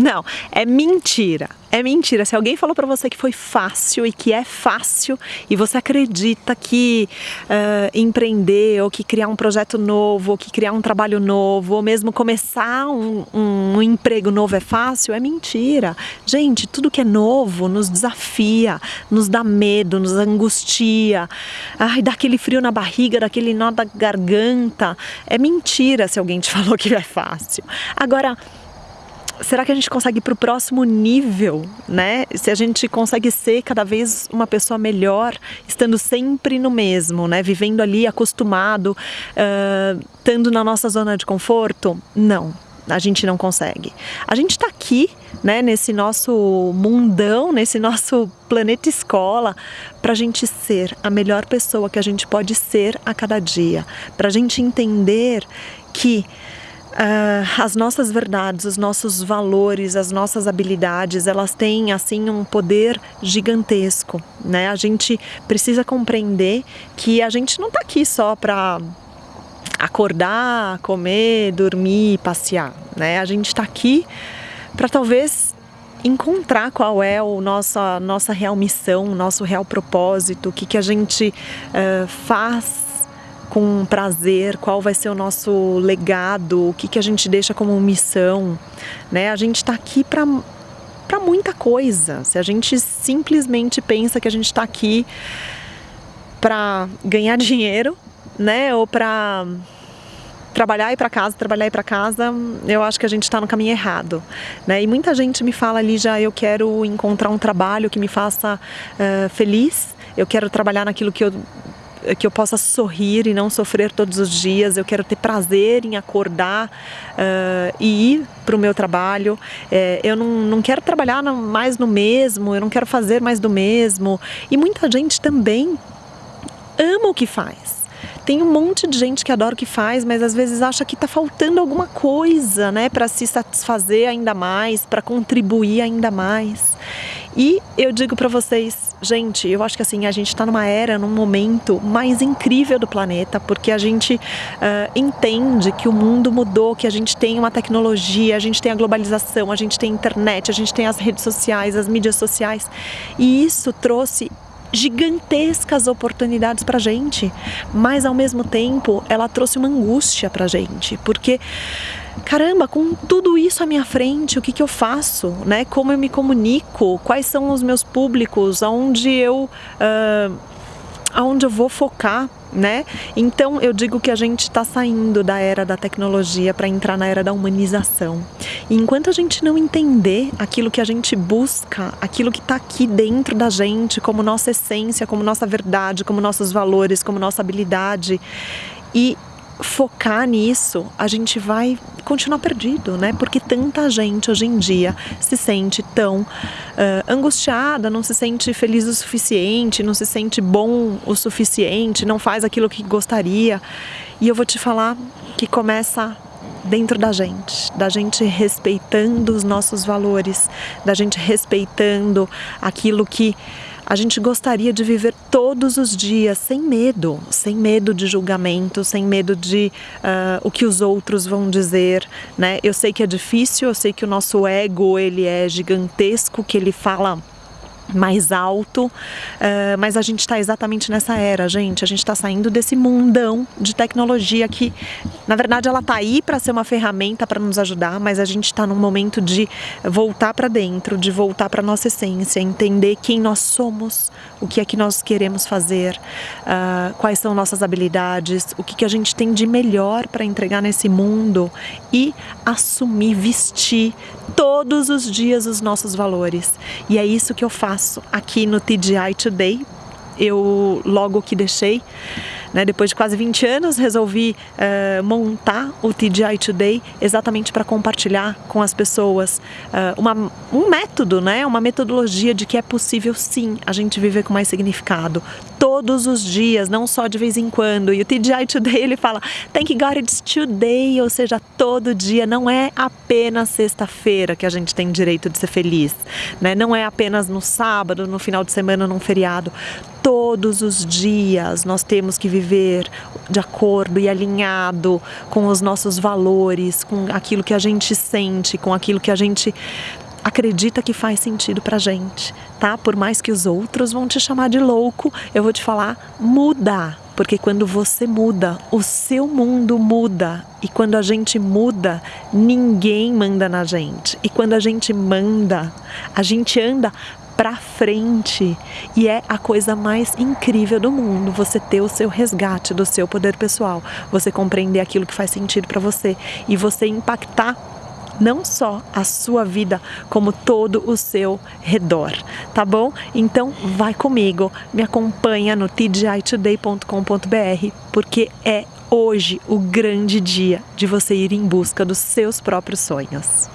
Não, é mentira. É mentira. Se alguém falou para você que foi fácil e que é fácil e você acredita que uh, empreender ou que criar um projeto novo ou que criar um trabalho novo ou mesmo começar um, um, emprego novo é fácil, é mentira. Gente, tudo que é novo nos desafia, nos dá medo, nos angustia, ai, dá aquele frio na barriga, daquele nó da garganta. É mentira se alguém te falou que é fácil. Agora, será que a gente consegue ir para o próximo nível, né? Se a gente consegue ser cada vez uma pessoa melhor, estando sempre no mesmo, né? Vivendo ali acostumado, uh, estando na nossa zona de conforto? Não, a gente não consegue. A gente está aqui, né, nesse nosso mundão, nesse nosso planeta escola, para a gente ser a melhor pessoa que a gente pode ser a cada dia, para a gente entender que uh, as nossas verdades, os nossos valores, as nossas habilidades, elas têm assim um poder gigantesco, né? A gente precisa compreender que a gente não está aqui só para acordar, comer, dormir, passear, né? A gente está aqui para talvez encontrar qual é o nossa nossa real missão, nosso real propósito, o que que a gente uh, faz com prazer, qual vai ser o nosso legado, o que, que a gente deixa como missão. Né? A gente está aqui para para muita coisa. Se a gente simplesmente pensa que a gente está aqui para ganhar dinheiro, né, ou para trabalhar e para casa, trabalhar e para casa, eu acho que a gente está no caminho errado, né? E muita gente me fala ali já, eu quero encontrar um trabalho que me faça uh, feliz, eu quero trabalhar naquilo que eu que eu possa sorrir e não sofrer todos os dias. Eu quero ter prazer em acordar uh, e ir para o meu trabalho. É, eu não, não quero trabalhar mais no mesmo, eu não quero fazer mais do mesmo. E muita gente também ama o que faz. Tem um monte de gente que adora o que faz, mas às vezes acha que está faltando alguma coisa, né, para se satisfazer ainda mais, para contribuir ainda mais. E eu digo para vocês, gente, eu acho que assim, a gente está numa era, num momento mais incrível do planeta, porque a gente uh, entende que o mundo mudou, que a gente tem uma tecnologia, a gente tem a globalização, a gente tem a internet, a gente tem as redes sociais, as mídias sociais, e isso trouxe gigantescas oportunidades para gente, mas ao mesmo tempo ela trouxe uma angústia para gente, porque caramba, com tudo isso à minha frente, o que, que eu faço, né? Como eu me comunico, quais são os meus públicos, aonde eu, uh, aonde eu vou focar, né? Então eu digo que a gente está saindo da era da tecnologia para entrar na era da humanização. E enquanto a gente não entender aquilo que a gente busca, aquilo que está aqui dentro da gente, como nossa essência, como nossa verdade, como nossos valores, como nossa habilidade, e focar nisso, a gente vai continuar perdido, né? Porque tanta gente hoje em dia se sente tão uh, angustiada, não se sente feliz o suficiente, não se sente bom o suficiente, não faz aquilo que gostaria. E eu vou te falar que começa dentro da gente, da gente respeitando os nossos valores, da gente respeitando aquilo que a gente gostaria de viver todos os dias sem medo, sem medo de julgamento, sem medo de uh, o que os outros vão dizer, né? Eu sei que é difícil, eu sei que o nosso ego ele é gigantesco, que ele fala mais alto, uh, mas a gente está exatamente nessa era, gente. A gente está saindo desse mundão de tecnologia que, na verdade, ela está aí para ser uma ferramenta para nos ajudar, mas a gente está num momento de voltar para dentro, de voltar para nossa essência, entender quem nós somos, o que é que nós queremos fazer, uh, quais são nossas habilidades, o que, que a gente tem de melhor para entregar nesse mundo e assumir, vestir todos os dias os nossos valores. E é isso que eu faço aqui no TGI Today. Eu logo que deixei né? Depois de quase 20 anos, resolvi uh, montar o TGI Today exatamente para compartilhar com as pessoas uh, uma, um método, né? uma metodologia de que é possível sim a gente viver com mais significado. Todos os dias, não só de vez em quando. E o TGI Today ele fala, thank God it's today, ou seja, todo dia. Não é apenas sexta-feira que a gente tem direito de ser feliz. Né? Não é apenas no sábado, no final de semana, num feriado todos os dias nós temos que viver de acordo e alinhado com os nossos valores, com aquilo que a gente sente, com aquilo que a gente acredita que faz sentido pra gente, tá? Por mais que os outros vão te chamar de louco, eu vou te falar, muda. Porque quando você muda, o seu mundo muda. E quando a gente muda, ninguém manda na gente. E quando a gente manda, a gente anda para frente. E é a coisa mais incrível do mundo, você ter o seu resgate do seu poder pessoal, você compreender aquilo que faz sentido para você e você impactar não só a sua vida, como todo o seu redor, tá bom? Então vai comigo, me acompanha no tgitoday.com.br, porque é hoje o grande dia de você ir em busca dos seus próprios sonhos.